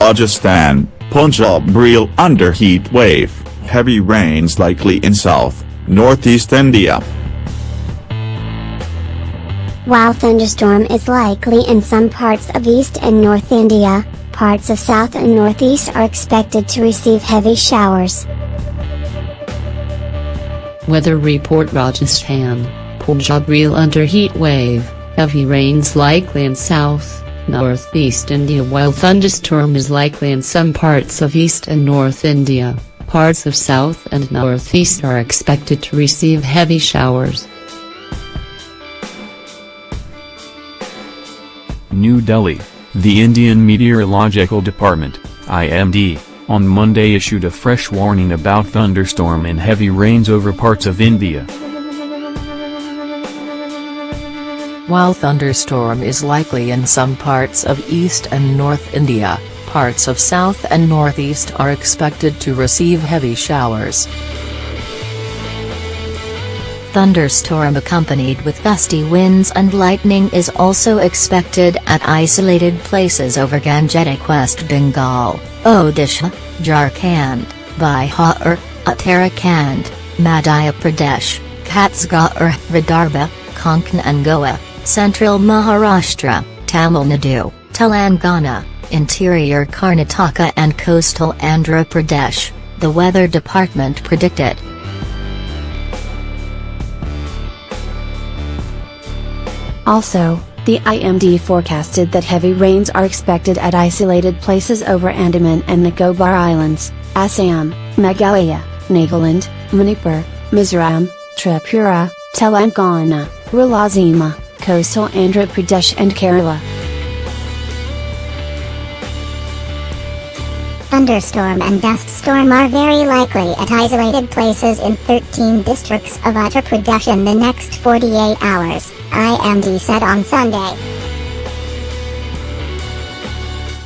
Rajasthan, Punjab reel under heat wave, heavy rains likely in south, northeast India. While thunderstorm is likely in some parts of East and North India, parts of South and Northeast are expected to receive heavy showers. Weather report Rajasthan, Punjab reel under heat wave, heavy rains likely in South, northeast India while thunderstorm is likely in some parts of east and north India, parts of south and northeast are expected to receive heavy showers. New Delhi, the Indian Meteorological Department, IMD, on Monday issued a fresh warning about thunderstorm and heavy rains over parts of India. While thunderstorm is likely in some parts of east and north India, parts of south and northeast are expected to receive heavy showers. Thunderstorm accompanied with gusty winds and lightning is also expected at isolated places over Gangetic West Bengal, Odisha, Jharkhand, Bihar, Uttarakhand, Madhya Pradesh, Chhattisgarh, Vidarbha, Konkan and Goa. Central Maharashtra, Tamil Nadu, Telangana, interior Karnataka and coastal Andhra Pradesh, the weather department predicted. Also, the IMD forecasted that heavy rains are expected at isolated places over Andaman and Nicobar Islands, Assam, Meghalaya, Nagaland, Manipur, Mizoram, Tripura, Telangana, Rayalaseema, coastal Andhra Pradesh and Kerala. Thunderstorm and dust storm are very likely at isolated places in 13 districts of Uttar Pradesh in the next 48 hours, IMD said on Sunday.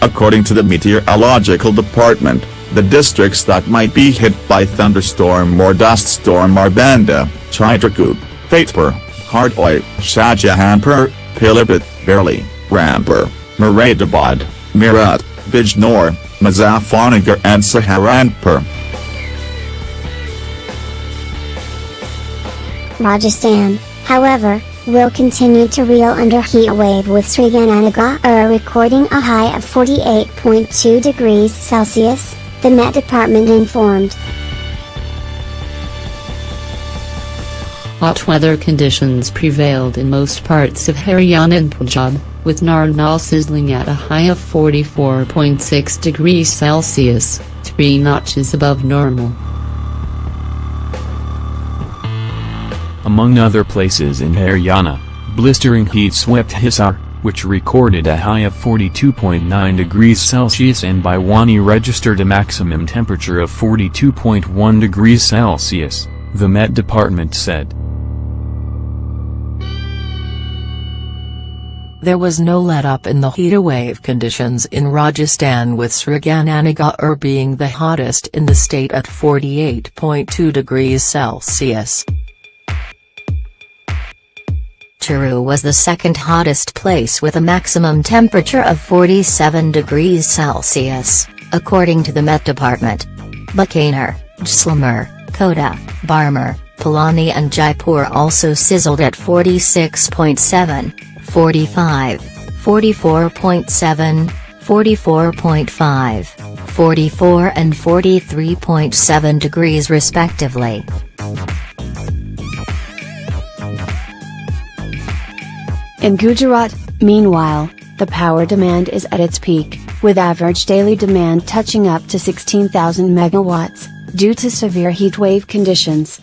According to the Meteorological Department, the districts that might be hit by thunderstorm or dust storm are Banda, Chitrakoot, Fatehpur, Hardoi, Shahjahanpur, Pilibhit, Bareilly, Rampur, Moradabad, Meerut, Bijnor, Muzaffarnagar and Saharanpur. Rajasthan, however, will continue to reel under heat wave with Sriganganagar recording a high of 48.2 degrees Celsius, the Met Department informed. Hot weather conditions prevailed in most parts of Haryana and Punjab, with Narnaul sizzling at a high of 44.6 degrees Celsius, three notches above normal. Among other places in Haryana, blistering heat swept Hisar, which recorded a high of 42.9 degrees Celsius and Bhiwani registered a maximum temperature of 42.1 degrees Celsius, the Met Department said. There was no let-up in the heatwave conditions in Rajasthan with Sriganganagar being the hottest in the state at 48.2 degrees Celsius. Churu was the second hottest place with a maximum temperature of 47 degrees Celsius, according to the Met Department. Bikaner, Jaisalmer, Kota, Barmer, Pilani and Jaipur also sizzled at 46.7, 45, 44.7, 44.5, 44 and 43.7 degrees respectively. In Gujarat, meanwhile, the power demand is at its peak, with average daily demand touching up to 16,000 megawatts, due to severe heatwave conditions.